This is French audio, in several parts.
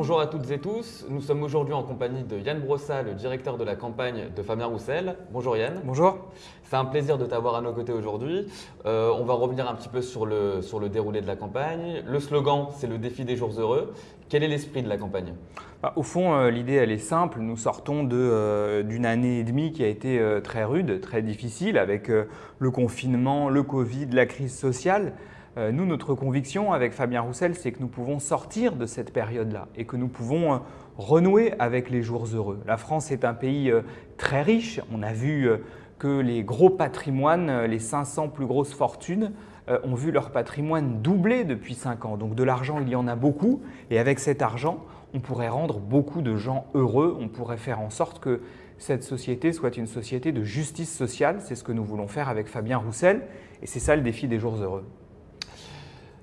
Bonjour à toutes et tous, nous sommes aujourd'hui en compagnie de Yann Brossat, le directeur de la campagne de Fabien Roussel. Bonjour Yann. Bonjour. C'est un plaisir de t'avoir à nos côtés aujourd'hui. Euh, on va revenir un petit peu sur le, sur le déroulé de la campagne. Le slogan, c'est le défi des jours heureux. Quel est l'esprit de la campagne? Bah, Au fond, euh, l'idée, elle est simple. Nous sortons euh, d'une année et demie qui a été très rude, très difficile, avec le confinement, le Covid, la crise sociale. Euh, nous, notre conviction avec Fabien Roussel, c'est que nous pouvons sortir de cette période-là et que nous pouvons euh, renouer avec les jours heureux. La France est un pays euh, très riche. On a vu que les gros patrimoines, les 500 plus grosses fortunes, ont vu leur patrimoine doubler depuis 5 ans. Donc de l'argent, il y en a beaucoup. Et avec cet argent, on pourrait rendre beaucoup de gens heureux. On pourrait faire en sorte que cette société soit une société de justice sociale. C'est ce que nous voulons faire avec Fabien Roussel. Et c'est ça le défi des jours heureux.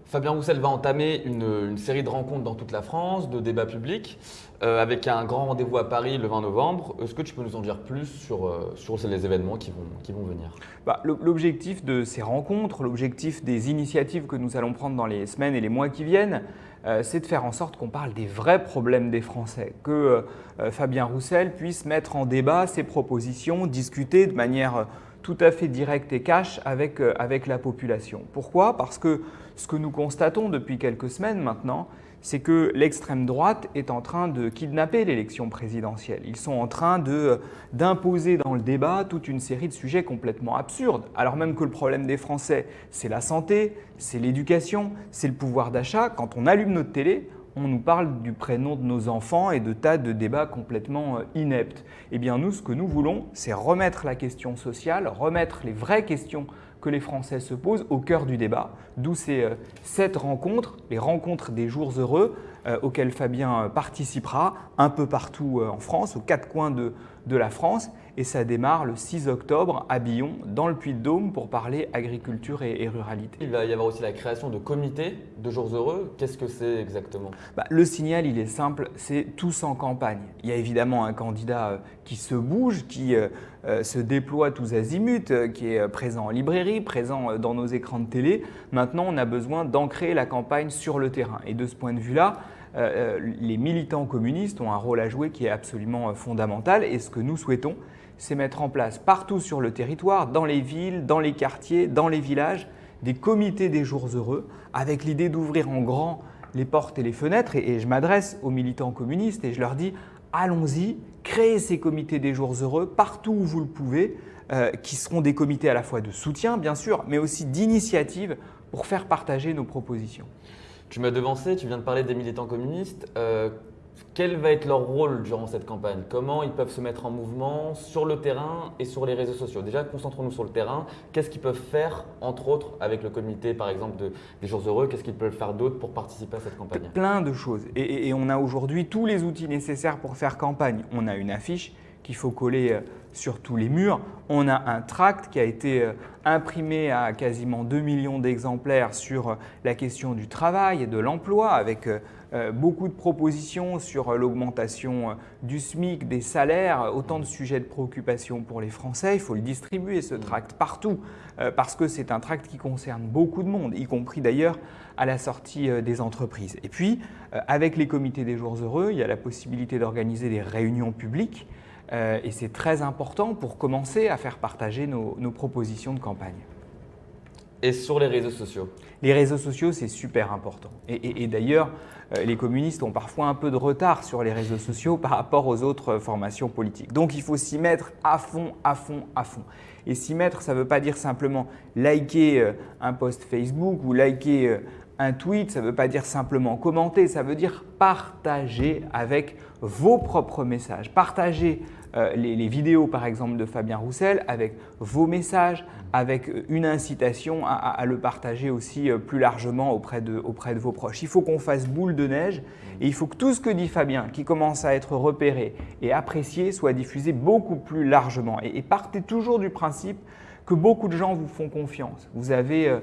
Fabien Roussel va entamer une, série de rencontres dans toute la France, de débats publics, euh, avec un grand rendez-vous à Paris le 20 novembre. Est-ce que tu peux nous en dire plus sur, euh, sur les événements qui vont, qui vont venir? Bah, L'objectif de ces rencontres, l'objectif des initiatives que nous allons prendre dans les semaines et les mois qui viennent, euh, c'est de faire en sorte qu'on parle des vrais problèmes des Français, que Fabien Roussel puisse mettre en débat ses propositions, discuter de manière tout à fait directe et cash avec, avec la population. Pourquoi? Parce que ce que nous constatons depuis quelques semaines maintenant, c'est que l'extrême droite est en train de kidnapper l'élection présidentielle. Ils sont en train d'imposer dans le débat toute une série de sujets complètement absurdes, alors même que le problème des Français, c'est la santé, c'est l'éducation, c'est le pouvoir d'achat. Quand on allume notre télé, on nous parle du prénom de nos enfants et de tas de débats complètement euh, ineptes. Eh bien nous, ce que nous voulons, c'est remettre la question sociale, remettre les vraies questions que les Français se posent au cœur du débat, d'où ces euh, sept rencontres, les rencontres des jours heureux, euh, auxquelles Fabien participera un peu partout en France, aux quatre coins de, de la France et ça démarre le 6 octobre à Billon, dans le Puy-de-Dôme, pour parler agriculture et, ruralité. Il va y avoir aussi la création de comités de jours heureux. Qu'est-ce que c'est exactement? Bah, Le signal, il est simple, c'est tous en campagne. Il y a évidemment un candidat euh, qui se bouge, qui euh, euh, se déploie tous azimuts, qui est présent en librairie, présent dans nos écrans de télé. Maintenant, on a besoin d'ancrer la campagne sur le terrain. Et de ce point de vue-là, les militants communistes ont un rôle à jouer qui est absolument fondamental. Et ce que nous souhaitons, c'est mettre en place partout sur le territoire, dans les villes, dans les quartiers, dans les villages, des comités des jours heureux avec l'idée d'ouvrir en grand les portes et les fenêtres. Et, je m'adresse aux militants communistes et je leur dis allons-y, créez ces comités des jours heureux partout où vous le pouvez, euh, qui seront des comités à la fois de soutien bien sûr, mais aussi d'initiative pour faire partager nos propositions. Tu m'as devancé, tu viens de parler des militants communistes. Euh, quel va être leur rôle durant cette campagne? Comment ils peuvent se mettre en mouvement sur le terrain et sur les réseaux sociaux? Déjà, concentrons-nous sur le terrain. Qu'est-ce qu'ils peuvent faire, entre autres, avec le comité, par exemple, des Jours Heureux? Qu'est-ce qu'ils peuvent faire d'autre pour participer à cette campagne? Plein de choses. Et, on a aujourd'hui tous les outils nécessaires pour faire campagne. On a une affiche qu'il faut coller euh, sur tous les murs. On a un tract qui a été euh, imprimé à quasiment 2 millions d'exemplaires sur euh, la question du travail et de l'emploi avec beaucoup de propositions sur l'augmentation du SMIC, des salaires, autant de sujets de préoccupation pour les Français. Il faut le distribuer, ce tract, partout, parce que c'est un tract qui concerne beaucoup de monde, y compris d'ailleurs à la sortie des entreprises. Et puis, avec les comités des jours heureux, il y a la possibilité d'organiser des réunions publiques, et c'est très important pour commencer à faire partager nos propositions de campagne. Et sur les réseaux sociaux Les réseaux sociaux, c'est super important. Et, d'ailleurs, euh, les communistes ont parfois un peu de retard sur les réseaux sociaux par rapport aux autres formations politiques. Donc il faut s'y mettre à fond, à fond, à fond. Et s'y mettre, ça ne veut pas dire simplement liker euh, un post Facebook ou liker euh, un tweet, ça ne veut pas dire simplement commenter, ça veut dire partager avec vos propres messages. Partager euh, les, vidéos par exemple de Fabien Roussel avec vos messages, avec une incitation à, le partager aussi euh, plus largement auprès de, auprès de vos proches. Il faut qu'on fasse boule de neige et il faut que tout ce que dit Fabien, qui commence à être repéré et apprécié, soit diffusé beaucoup plus largement. Et, partez toujours du principe que beaucoup de gens vous font confiance. Vous avez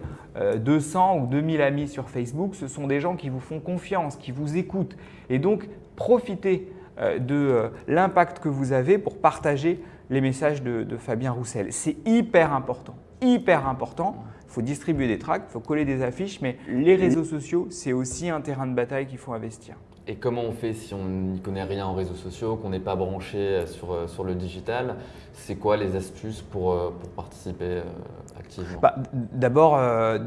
200 euh, ou 2000 amis sur Facebook, ce sont des gens qui vous font confiance, qui vous écoutent. Et donc, profitez euh, de euh, l'impact que vous avez pour partager les messages de, Fabien Roussel. C'est hyper important, hyper important. Il faut distribuer des tracts, il faut coller des affiches, mais les réseaux sociaux, c'est aussi un terrain de bataille qu'il faut investir. Et comment on fait si on n'y connaît rien en réseaux sociaux, qu'on n'est pas branché sur, sur le digital? C'est quoi les astuces pour, pour participer activement? Bah, D'abord,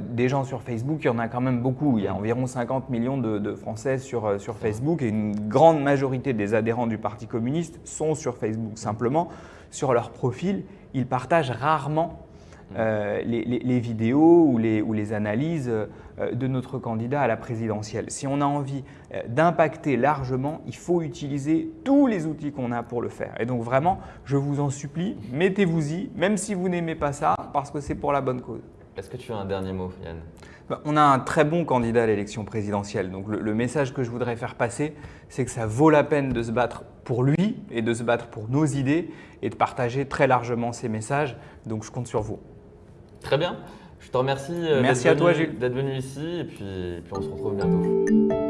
des gens sur Facebook, il y en a quand même beaucoup. Il y a environ 50 millions de, de Français sur, sur Facebook et une grande majorité des adhérents du Parti communiste sont sur Facebook. Simplement, sur leur profil, ils partagent rarement euh, les, vidéos ou les, ou les analyses euh, de notre candidat à la présidentielle. Si on a envie euh, d'impacter largement, il faut utiliser tous les outils qu'on a pour le faire. Et donc vraiment, je vous en supplie, mettez-vous-y, même si vous n'aimez pas ça, parce que c'est pour la bonne cause. Est-ce que tu as un dernier mot, Yann? Bah, on a un très bon candidat à l'élection présidentielle. Donc le, message que je voudrais faire passer, c'est que ça vaut la peine de se battre pour lui et de se battre pour nos idées et de partager très largement ces messages. Donc je compte sur vous. Très bien. Je te remercie euh, Merci à toi, d'être venu ici et puis, puis on se retrouve bientôt.